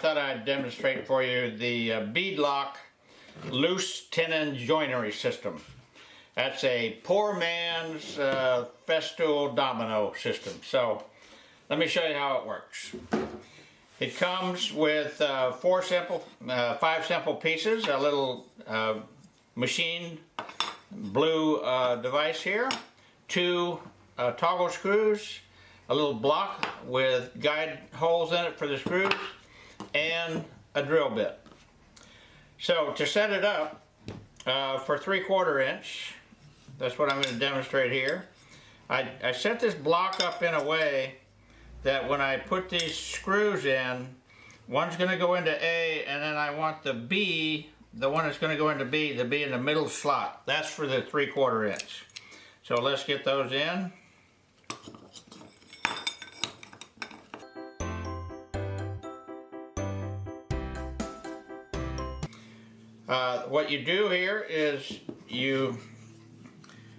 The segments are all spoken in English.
Thought I'd demonstrate for you the uh, bead lock loose tenon joinery system. That's a poor man's uh, Festool domino system. So let me show you how it works. It comes with uh, four simple, uh, five simple pieces, a little uh, machine blue uh, device here, two uh, toggle screws, a little block with guide holes in it for the screws, and a drill bit. So to set it up uh, for three quarter inch, that's what I'm going to demonstrate here. I, I set this block up in a way that when I put these screws in, one's going to go into A and then I want the B, the one that's going to go into B, to be in the middle slot. That's for the three quarter inch. So let's get those in. Uh, what you do here is you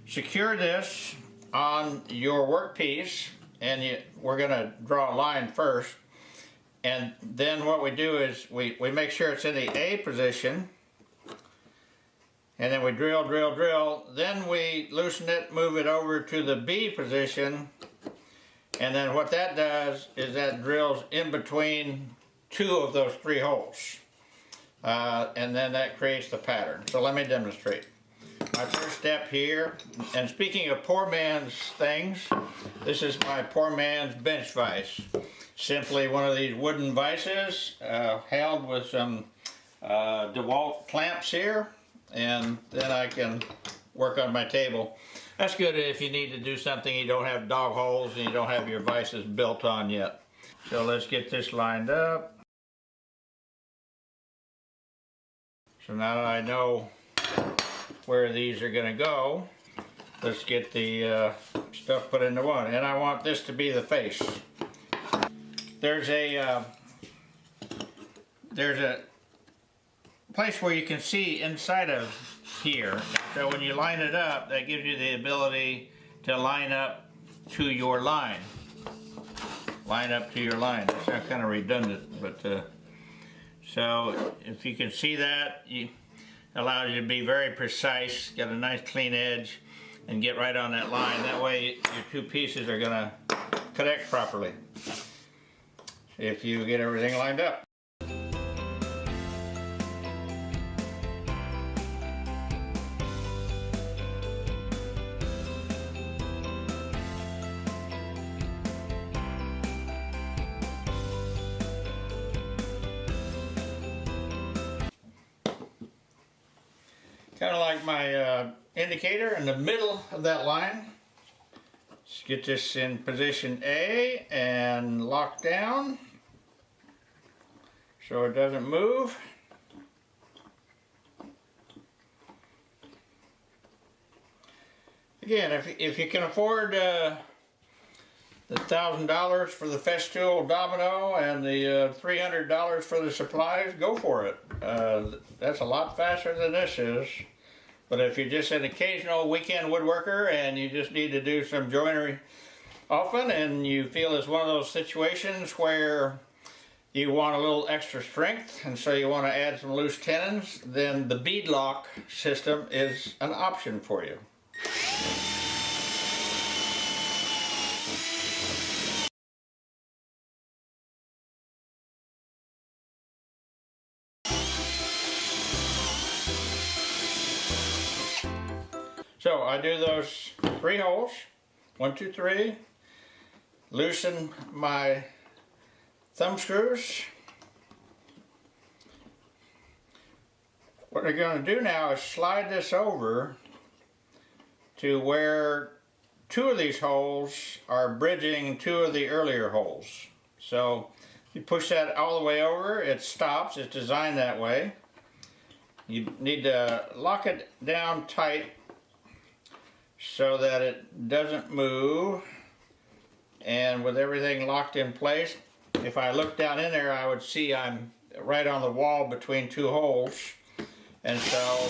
secure this on your workpiece and you, we're going to draw a line first and then what we do is we, we make sure it's in the A position and then we drill, drill, drill. Then we loosen it, move it over to the B position and then what that does is that drills in between two of those three holes. Uh, and then that creates the pattern. So let me demonstrate. My first step here, and speaking of poor man's things, this is my poor man's bench vise. Simply one of these wooden vices uh, held with some uh, DeWalt clamps here, and then I can work on my table. That's good if you need to do something you don't have dog holes and you don't have your vices built on yet. So let's get this lined up. So now that I know where these are going to go, let's get the uh, stuff put into one. And I want this to be the face. There's a uh, there's a place where you can see inside of here. So when you line it up, that gives you the ability to line up to your line. Line up to your line. That's kind of redundant, but uh, so if you can see that, you allows you to be very precise, get a nice clean edge, and get right on that line. That way your two pieces are gonna connect properly if you get everything lined up. Kind of like my uh, indicator in the middle of that line. Let's get this in position A and lock down so it doesn't move. Again, if, if you can afford uh, the $1,000 for the Festool Domino and the uh, $300 for the supplies, go for it. Uh, that's a lot faster than this is. But if you're just an occasional weekend woodworker and you just need to do some joinery often and you feel it's one of those situations where you want a little extra strength and so you want to add some loose tenons, then the bead lock system is an option for you. So I do those three holes, one, two, three, loosen my thumb screws. What we're going to do now is slide this over to where two of these holes are bridging two of the earlier holes. So you push that all the way over, it stops, it's designed that way. You need to lock it down tight so that it doesn't move and with everything locked in place if I look down in there I would see I'm right on the wall between two holes and so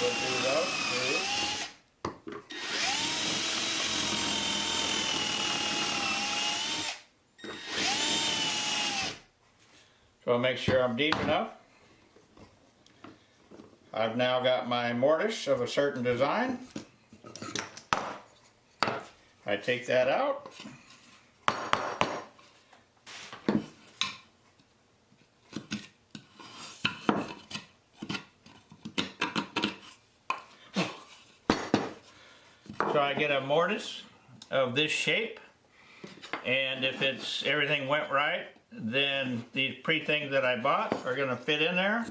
we'll do those two. So make sure I'm deep enough. I've now got my mortise of a certain design. I take that out. So I get a mortise of this shape and if it's everything went right then these pre-things that I bought are gonna fit in there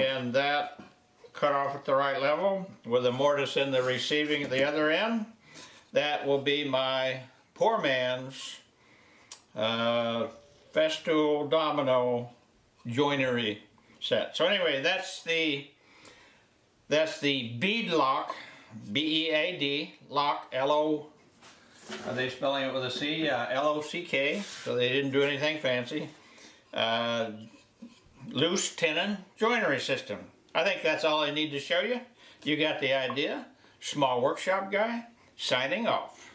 and that cut off at the right level with a mortise in the receiving at the other end that will be my poor man's uh, festool domino joinery set so anyway that's the that's the bead lock B-E-A-D lock L-O are they spelling it with a C? Uh, L-O-C-K, so they didn't do anything fancy. Uh, loose tenon joinery system. I think that's all I need to show you. You got the idea. Small workshop guy, signing off.